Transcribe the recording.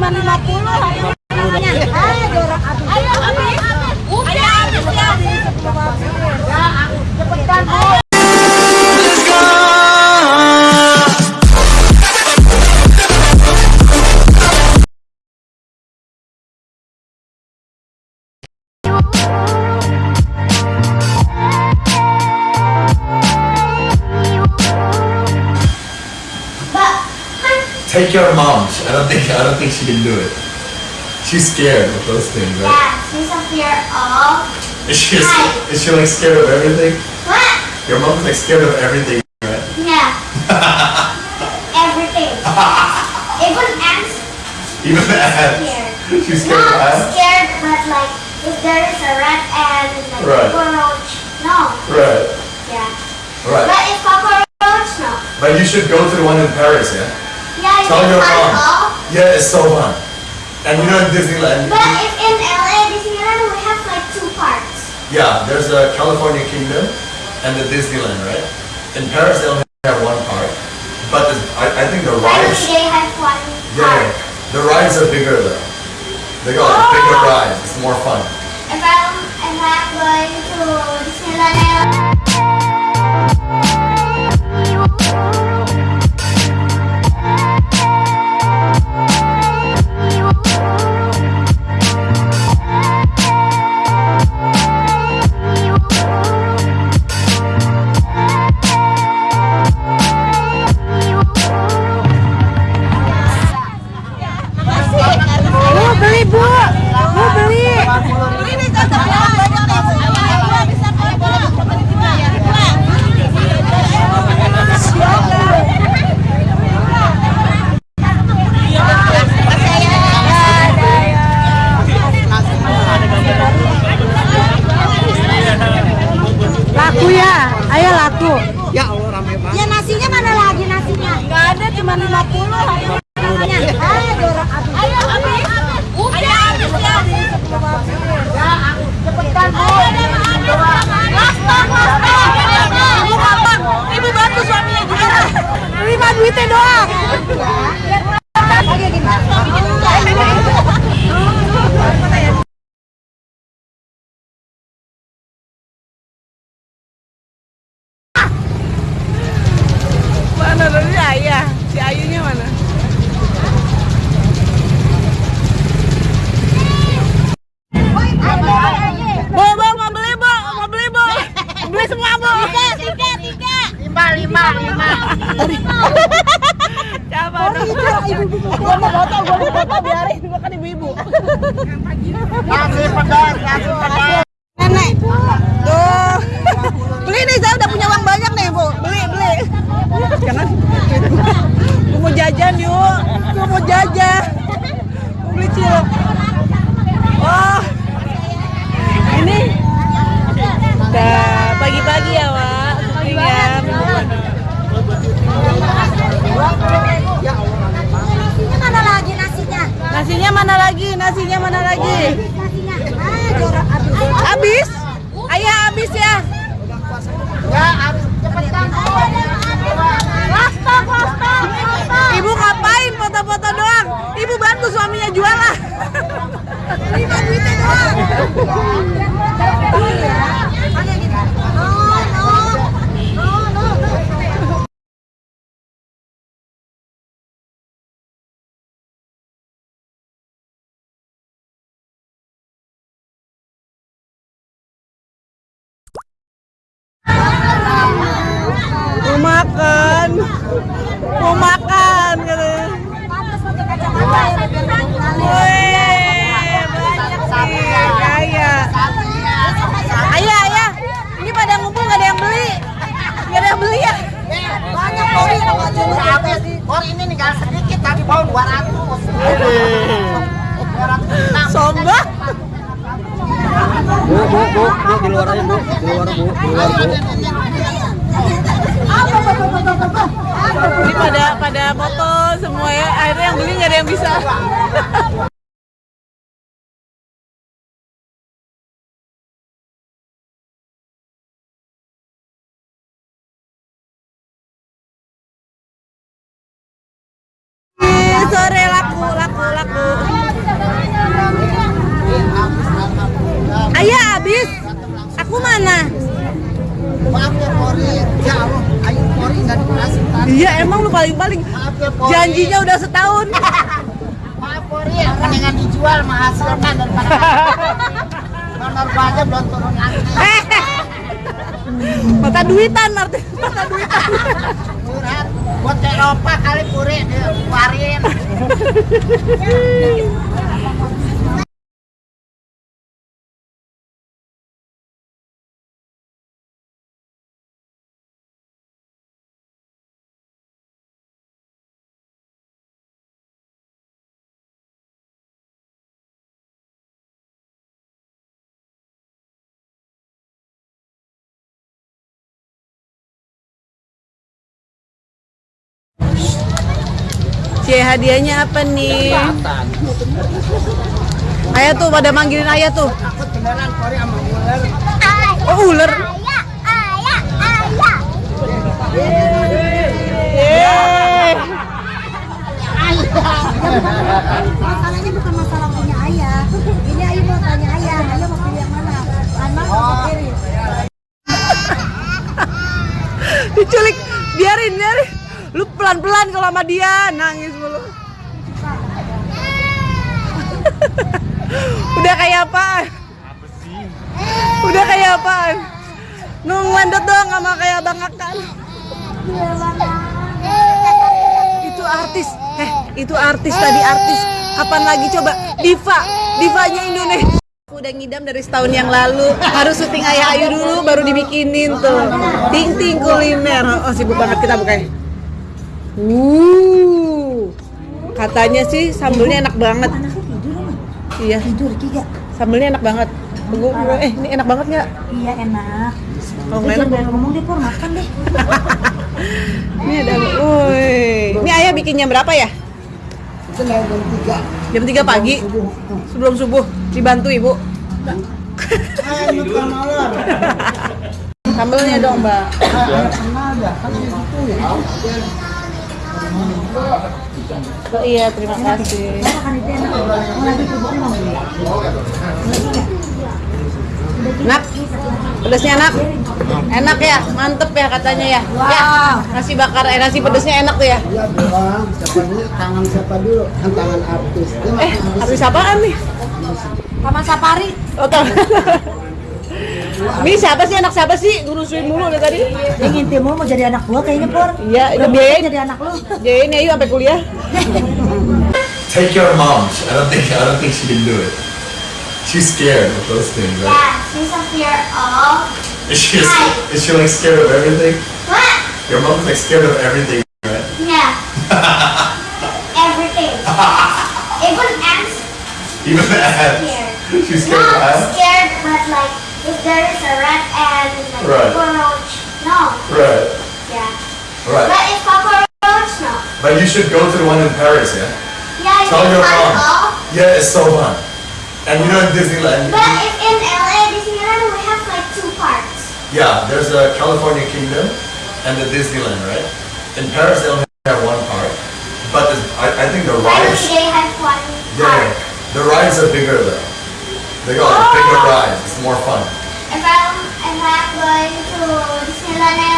cuma 50 harganya. Ah, jorok aduh. Ayo, habis. Udah, habis ya. Ya, cepetan. Take your mom. I don't think I don't think she can do it. She's scared of those things, right? Yeah, she's fear of Is she is she like scared of everything? what? Your mom's like scared of everything, right? Yeah. Everything. Even ants Even the ants. scared. She's scared of Not ants. scared, but like if there is a rat and like Right. cockroach, no. Right. Yeah. Right. But if cockroach, no. But you should go to the one in Paris, yeah? Yeah, Tell your mom. Yeah, it's so fun. And you know in Disneyland, But if in LA Disneyland we have like two parts. yeah, there's the California Kingdom and the Disneyland, right? In Paris they only have one park, but the, I, I think the rides, they have one yeah, park. the rides are bigger though. They got like, bigger Oh. rides. It's more fun. Ibu bantu suaminya juga. Terima duitnya doang. Oke, gimana? Mana dari ayah? Si Ayunya mana? Bu, bu, mau beli, bu, mau beli, bu. Beli semua, bu. Tiga, tiga. lima lima lima. Siapa dong? Gua foto, biarin. Gua kan ibu-ibu. Nasi pedas, nasi pedas. Nenek. Tuh. Beli nih, saya udah punya uang banyak nih, bu. Beli, beli. Gua mau jajan, yuk. Gua mau jajan. Gua beli cilok. Oh. Ini. Udah pagi-pagi ya, Wak. Syutingnya. Nasinya mana lagi nasinya? Nasinya mana lagi? Nasinya mana lagi? Ah. Habis? Ayah habis? Ya harus cepetan. Lastok, lastok, lastok. Ibu ngapain foto-foto doang? Ibu bantu suaminya jualan. Terima duitnya doang. Oke, gini. No, no. No, no, no. Mau makan. Mau makan katanya. Ya, nggak. Wih, banyak sih. Kaya. Ayah, ayah. Ini pada ngumpul gak ada yang beli. Gak ada yang beli ya? Banyak kori kalau nggak cuma Habis. Kor ini tinggal sedikit tadi bawa 200. 206. Sombong. Bu, bu, bu, bu di luar aja bu, di luar bu, di luar bu. Ini pada pada foto semua ya. Akhirnya yang beli gak ada yang bisa. Iya emang lu paling-paling ya Pori. janjinya udah setahun. Maaf Pori, mendingan dijual menghasilkan daripada donor aja belum turun lagi. Mata duitan arti mata duitan. Curhat, buat Eropa kali Puri dikeluarin. Cie hadiahnya apa nih? Ayah tuh pada manggilin ayah tuh. Aku beneran Pori sama ular. Oh ular. Ayah, ayah, ayah. Yeay. Masalahnya bukan masalah punya ayah. Ini Ayu mau tanya ayah, ayah mau pilih yang mana? Kanan atau kiri? Diculik. Biarin, biarin. Lu pelan-pelan kalau sama dia nangis mulu. Udah kayak apaan? Udah kayak apaan? Nunglandot dong sama kayak Bang Akan. Itu artis. Eh, itu artis tadi artis. Kapan lagi coba? Diva, divanya Indonesia. Aku udah ngidam dari setahun yang lalu. Harus syuting Ayah Ayu dulu baru dibikinin tuh. Ting ting kuliner. Oh, sibuk banget kita bukannya. Uh. Katanya sih sambelnya enak banget. Iya. Tidur, Kiga. Sambelnya enak banget. Gua- eh, ini enak banget nggak? Iya enak. Oh, Lu nggak jangan enak. ngomong deh, Pur. Makan deh. Ini ada, woi. Ini ayah bikinnya berapa ya? Jam tiga. Jam 3 pagi sebelum subuh dibantu ibu. Sambelnya dong mbak. Oh, iya terima kasih. Enak. Nak, pedasnya enak. Enak ya, mantep ya katanya ya. Ya, nasi bakar, eh nasi pedasnya enak tuh ya. Ya doang, siapanya tangan siapa dulu? Kan tangan artis. Eh, habis apaan nih? Taman Safari. Oh, tahu. Ini siapa sih anak siapa sih? Ngurusin mulu dari tadi. Dia mulu mau jadi anak gua kayaknya, Pur. Iya, itu Udah biayain. jadi anak lu. Jadi ayo sampai kuliah. Take your mom. I don't think I don't think she can do it. She's scared of those things, right? Yeah, she's fear of Is she is she like scared of everything? what? Your mom's like scared of everything, right? Yeah. Everything. Even ants Even the ants. scared. She's scared of Not ants. scared, but like if there is a rat and like Right. cockroach, no. Right. Yeah. Right. But if cockroach, no. But you should go to the one in Paris, yeah? Yeah, Tell your mom. Yeah, it's so fun. And you know in Disneyland, But if in LA Disneyland we have like two parks. yeah, there's a California Kingdom and the Disneyland, right? In Paris, they only have one park, but the, I, I think the Why don't rides, they have one Park. yeah, the rides are bigger though. They go got bigger oh. rides. It's more fun. If I'm if I'm going to Disneyland